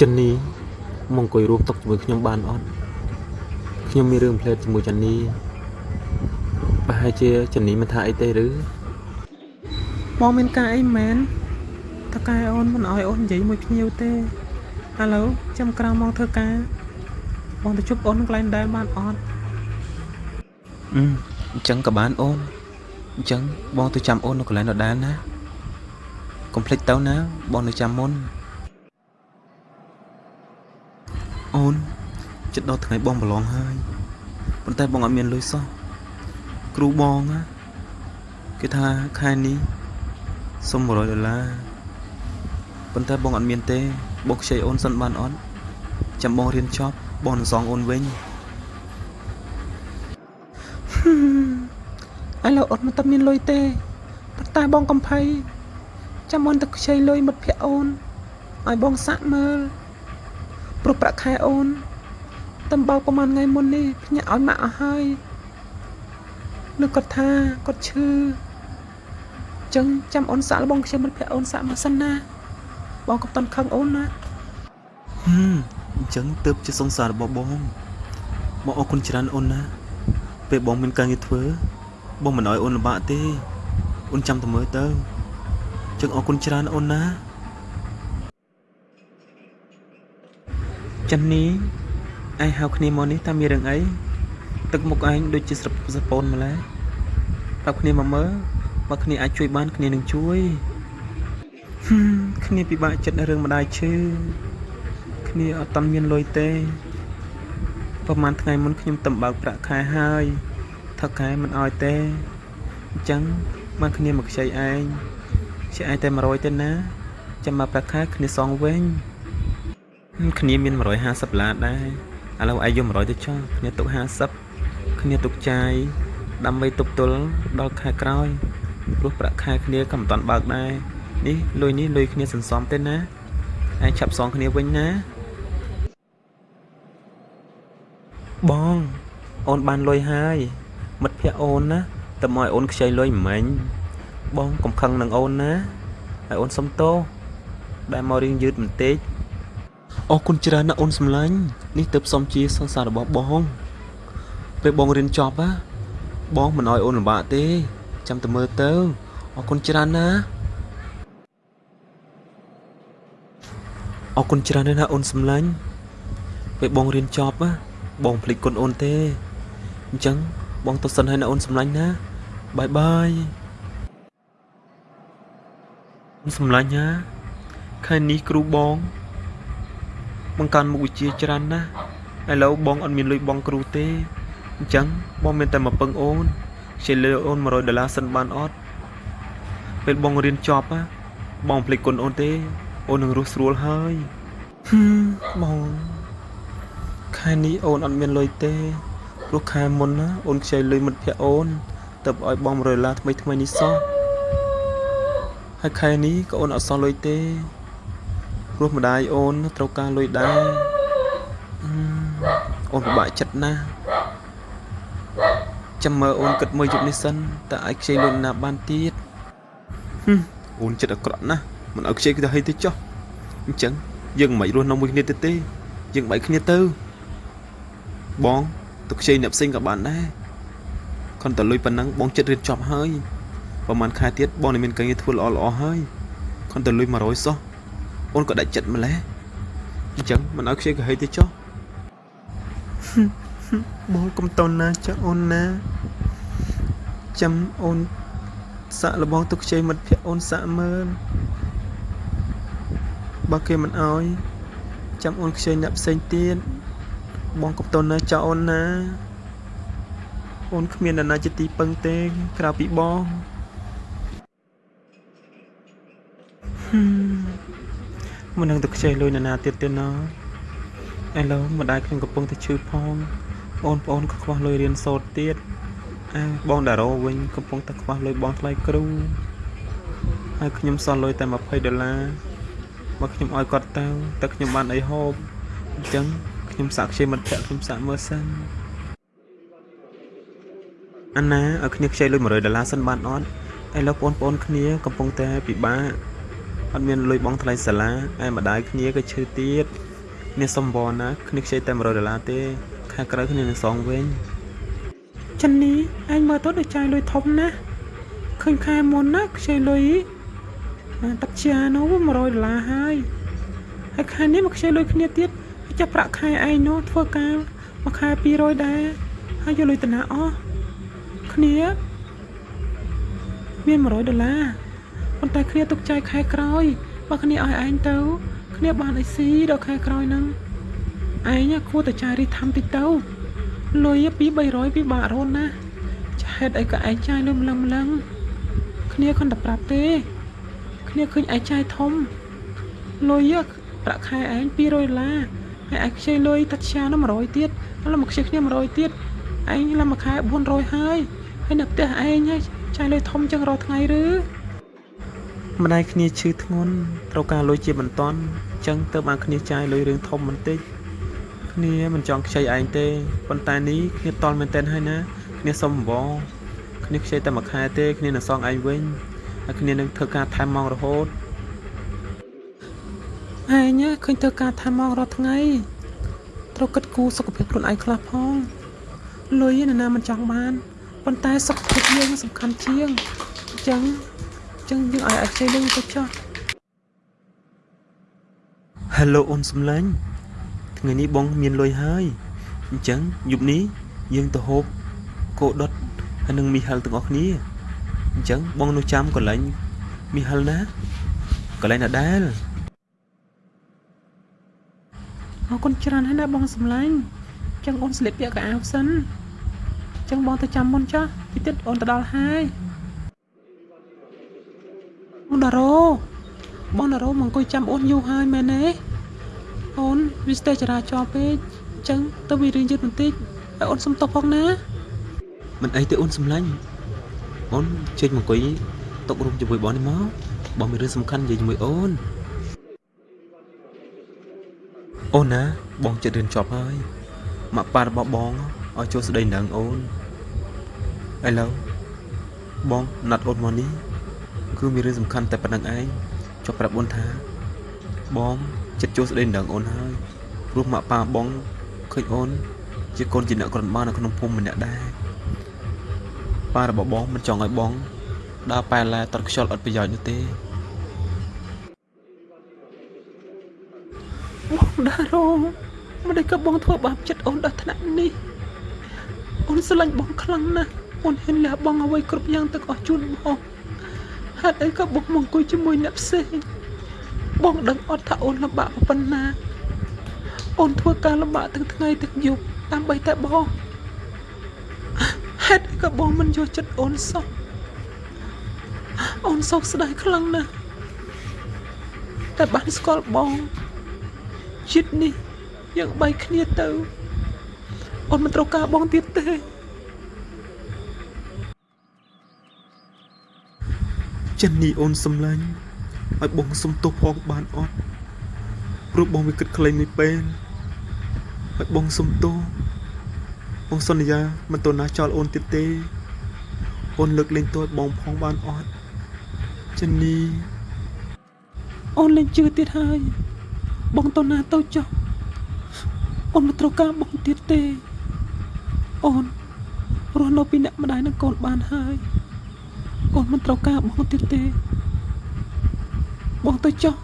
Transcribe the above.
ចិននេះមកអង្គុយរួមតុជាមួយខ្ញុំបានអត់ខ្ញុំមានរឿងផ្លែតជាមួយចិននេះប្រហែលជាចិននេះមិនថាអីទេឬបងមានការអីមែនតើកែអូនមិនអោយអូននិយាយមួយភ្ញៀវទេឥឡូវចាំក្រោយមកធ្វើការបងទៅជួបអូនកន្លែងដែលបានអត់អឺអញ្ចឹងក៏បានអូនអញ្ចឹងបងទៅចាំអូននៅកន្លែងដដែលណាកុំភ្លេចទៅណាបងនៅចាំមុន អូនចិត្តដល់ថ្ងៃបងប្រឡងហើយប៉ុន្តែបងអត់មានលុយសោះគ្រូបងណាគេថាខែនេះសុំ100ដុល្លារប៉ុន្តែបងអត់មានទេបងខ្ចីអូនសិនបានអត់ចាំបងរៀនចប់បងនឹងសងអូនវិញឥឡូវអូនមិនតាមានលុយទេប៉ុន្តែបងកំភៃចាំអូនទៅខ្ចីលុយមិត្តភក្តិអូនឲ្យបងសាក់មើល ព្រោះប្រាក់ខែអូនតំបើកប្រហែលថ្ងៃមុននេះភ្ញាក់ឲ្យម៉ាក់អស់ហើយលើគាត់ថាគាត់ឈឺអញ្ចឹងចាំអូនសាក់លបងខ្ចីមិត្តភក្តិអូនសាក់មកសិនណាបងកុំតន់ខឹងអូនណាហឹមអញ្ចឹងទើបជាសង្សាររបស់បងបងអរគុណច្រើនអូនណាពេលបងមានការងារធ្វើបងមិនអោយអូនលំបាកទេអូនចាំតែមើលទៅអញ្ចឹងអរគុណច្រើនអូនណា ចិននេះឯងហៅគ្នាមកនេះតើមានរឿងអីទឹកមុខឯងដូចជាស្រពសពូនម្ល៉េះប្រាប់គ្នាមកមើលបើគ្នាអាចជួយបានគ្នានឹងជួយហឹមគ្នាពិបាកចិត្តរឿងម្ដាយឈឺគ្នាអត់តាន់មានលុយទេប្រហែលថ្ងៃមុនខ្ញុំតំបើកប្រាក់ខែហើយថឹកខែមិនអោយទេអញ្ចឹងមកគ្នាមកខ្ចីឯងខ្ចីឯងតែ100ទេណាចាំមកប្រាក់ខែគ្នាសងវិញ គ្នាមាន150ដុល្លារដែរឥឡូវឯងយក100ទៅចុះគ្នាទុក50គ្នាទុកចាយដើម្បីទប់ទល់ដល់ខែក្រោយព្រោះប្រាក់ខែគ្នាក៏មិនតាន់បើកដែរនេះលុយនេះលុយគ្នាសន្សំទេណាឯងឆាប់សងគ្នាវិញណាបងអូនបានលុយហើយមិត្តភក្តិអូនណាតែមកឲ្យអូនខ្ចីលុយមិនមែនបងកំខឹងនឹងអូនណាហើយអូនសុំទោសដែលមករៀងយឺតបន្តិច អរគុណច្រើនណាស់អូនសម្លាញ់នេះទើបសំជាសង្សាររបស់បងពេលបងរៀនចប់ណាបងមិនអោយអូនលំបាកទេ ចាំតែមើលទៅអរគុណច្រើនណាអរគុណច្រើនណាស់អូនសម្លាញ់ពេលបងរៀនចប់ណាបងភ្លេចគុណអូនទេអញ្ចឹងបងទៅសិនហើយណាអូនសម្លាញ់ណាបាយបាយអូនសម្លាញ់ណាខែនេះគ្រូបង បង្កើនមុខវិជ្ជាច្រើនណាស់ឥឡូវបងអត់មានលុយបងគ្រូទេអញ្ចឹងបងមានតែមកពឹងអូនខ្ចីលុយអូន100ដុល្លារសិនបានអត់ពេលបងរៀនចប់ណាបងភ្លេចគុណអូនទេ អូននឹងរស់ស្រួលហើយហឹមបងខែនេះអូនអត់មានលុយទេព្រោះខែមុនណាអូនខ្ចីលុយមិត្តភក្តិអូនទៅឲ្យបង100ដុល្លារថ្មីថ្មីនេះសោះហើយខែនេះក៏អូនអត់សល់លុយទេ ព្រោះម្ដាយអូនត្រូវការលុយដែរហឹមអូនពិបាកចិត្តណាស់ចាំមើលអូនគិតមើលយប់នេះសិនតើអាចខ្ចីលុយណាបានទៀតអូនចិត្តអាក្រក់ណាស់មិនឲ្យខ្ចីគេទៅហីទេចុះអញ្ចឹងយើងមិនរស់នៅមួយគ្នាទេទេ យើងបែកគ្នាទៅ បងទៅខ្ចីអ្នកផ្សេងក៏បានដែរគ្រាន់តែលុយប៉ុណ្ណឹងបងចិត្តរៀនចប់ហើយប្រហែលខែទៀតបងនឹងមានការងារធ្វើល្អល្អហើយគ្រាន់តែលុយ100សោះ អូនក៏ដាច់ចិត្តម្ល៉េះអញ្ចឹងមិនឲ្យខ្ចីក៏ហីទេចុះបងកុំតន់ណាចាអូនណាចាំអូនសាក់លបងទុកខ្ចីមិត្តភក្តិអូនសាក់មើលបើគេមិនអោយចាំអូនខ្ចីអ្នកផ្សេងទៀតបងកុំតន់ណាចាអូនណាអូនគ្មាននរណាជាទីពឹងទេក្រៅពីបងហឹ មមិននឹងទៅខ្ចីលុយនរណាទៀតទេណោះឥឡូវម្ដាយខ្ញុំកំពុងតែឈឺផងបងប្អូនក៏ខ្វះលុយរៀនសូត្រទៀតអើបងតារ៉ូវិញកំពុងតែខ្វះលុយបងថ្លៃគ្រូហើយខ្ញុំសល់លុយតែ20ដុល្លារបើខ្ញុំឲ្យគាត់ទៅតែខ្ញុំបានអីហូបអញ្ចឹងខ្ញុំសាក់ខ្ចីមិត្តភក្តិខ្ញុំសាក់មើលសិនអាណាឲ្យគ្នាខ្ចីលុយ100ដុល្លារសិនបានអត់ឥឡូវបងប្អូនគ្នាកំពុងតែពិបាក អត់មានលុយបង់ថ្លៃសាលាឯម្ដាយគ្នាក៏ឈឺទៀតគ្នាសុំវល់ណាគ្នាខ្ចីតែ100ដុល្លារទេខែក្រោយគ្នានឹងសងវិញចិននេះអញមើលទៅដូចចាយលុយធំណាស់ឃើញខែមុនណាខ្ចីលុយទឹកជានោះ100ដុល្លារហើយហើយខែនេះមកខ្ចីលុយគ្នាទៀតហើយចាប់ប្រាក់ខែឯងនោះធ្វើការមួយខែ200ដែរហើយយកលុយទៅណាអស់គ្នាមាន100ដុល្លារ ប៉ុន្តែគ្នាទុកចាយខែក្រោយបើគ្នាឲ្យឯងទៅ គ្នាបានអីស៊ីដល់ខែក្រោយហ្នឹងឯងគួរតែចាយរីថាំតិចទៅលុយពី300ពីបាក់រូនណាចាហេតុអីក៏ឯងចាយលុយម្លឹងម្លឹងគ្នាខំតែប្រាប់ទេ គ្នាឃើញឯងចាយធំលុយប្រាក់ខែឯង200ដុល្លារហើយឯងខ្ចីលុយតាជានោះ100ទៀតហើយមកខ្ចីគ្នា100ទៀតឯងឡើងមួយខែ400ហើយហើយនៅផ្ទះឯងហើយចាយលុយធំចឹងរាល់ថ្ងៃឬ ម្ដាយគ្នាឈឺធ្ងន់ត្រូវការលុយជាបន្ទាន់អញ្ចឹងទៅបានគ្នាចាយលុយរឿងធំបន្តិចគ្នាមិនចង់ខ្ចីឯងទេប៉ុន្តែនេះគ្នាតល់មែនទែនហើយណាគ្នាសុំអង្វរគ្នាខ្ចីតែមួយខែទេគ្នានឹងសងឯងវិញហើយគ្នានឹងធ្វើការថែមម៉ោងរហូតឯងឃើញធ្វើការថាមករាល់ថ្ងៃត្រូវគិតគូរសុខភាពខ្លួនឯងខ្លះផងលុយណាណាមិនចង់បានប៉ុន្តែសុខភាពយើងសំខាន់ជាងអញ្ចឹងអញ្ចឹងយើងឲ្យអាចខ្ចីលុយទៅចុះ Hello អូនសំឡាញ់ថ្ងៃនេះបងមានលុយហើយអញ្ចឹងយប់នេះយើងទៅហូបគោដុតហើយនឹងមីហិលទាំងអស់គ្នាអញ្ចឹងបងនៅចាំកន្លែងមីហិលណាកន្លែងណាដែលអរគុណច្រើនហើយណាបងសំឡាញ់អញ្ចឹងអូនស្លៀកពាក់កៅអៅសិនអញ្ចឹងបងទៅចាំមុនចុះពីទៀតអូនទៅដល់ហើយ អូនដារ៉ូបងដារ៉ូមកអង្គុយចាំអូនយូរហើយមែនទេអូនវាស្ទះចរាចរណ៍ពេកអញ្ចឹងទៅវារឿងយឺតបន្តិចហើយអូនសុំទោសផងណាមិនអីទេអូនសំឡាញ់អូនជិះមកអង្គុយតុករួមជាមួយបងនេះមកបងមានរឿងសំខាន់និយាយជាមួយអូនអូនណាបងចិត្តរៀនចប់ហើយម៉ាក់ប៉ារបស់បងឲ្យចូលស្ដីនឹងអូនឥឡូវបងណាត់អូនមកនេះ គឺមានរឿងសំខាន់តែប៉ុណ្្នឹងឯងចុះប្រាប់អូនថា បងចិត្តចូលស្ដីនឹងអូនហើយព្រោះម៉ាក់ប៉ាបងឃើញអូន ជាកូនជាអ្នកក្រនបាននៅក្នុងភូមិម្នាក់ដែរប៉ារបស់បងមិនចង់ឲ្យបងដើរប៉ែឡាតត់ខ្យល់អត់ប្រយោជន៍នោះទេបងដារ៉ូមិនได้ក៏បងធ្វើបាបចិត្តអូនដល់ថ្នាក់នេះអូនស្រឡាញ់បងខ្លាំងណាស់អូនហ៊ានលះបង់អ្វីគ្រប់យ៉ាងទាំងអស់ជូនបង ហេតុអីក៏បងមកអង្គុយជាមួយអ្នកផ្សេងបងដឹងអត់ថាអូនលំបាកប៉ុណ្ណាអូនធ្វើការលំបាកទាំងថ្ងៃទាំងយប់ដើម្បីតែបងហេតុអីក៏បងមិនយកចិត្តអូនសោះអូនសោកស្ដាយខ្លាំងណាស់តែបានស្គាល់បងជាតិនេះយើងបែកគ្នាទៅអូនមិនត្រូវការបងទៀតទេ ចិននេះអូនសំឡាញ់ឲ្យបងសុំទោសផងបានអត់ព្រោះបងវាគិតក្លែងមួយពេលឲ្យបងសុំទោសបងសន្យាមិនទៅណាចោលអូនទៀតទេអូនលើកលែងទោសឲ្យបងផងបានអត់ចិននេះអូនលែងជឿទៀតហើយ បងទៅណាទៅចុះអូនមិនត្រូវការបងទៀតទេ អូនរស់នៅពីអ្នកម្ដាយនឹងកូនបានហើយ អូនមិនត្រូវការបងទៀតទេបងទៅចុះ